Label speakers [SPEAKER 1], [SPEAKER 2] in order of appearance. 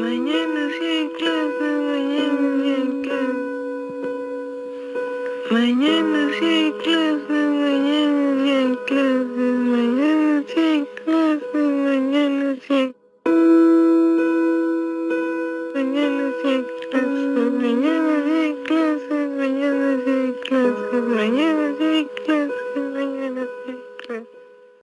[SPEAKER 1] Mañana sí hay clase, mañana sí hay clase. Mañana sí hay clase, mañana sí hay clase. Mañana sí hay clase, mañana sí hay Mañana sí hay clase, mañana sí hay clase, mañana sí hay clase, mañana sí clase.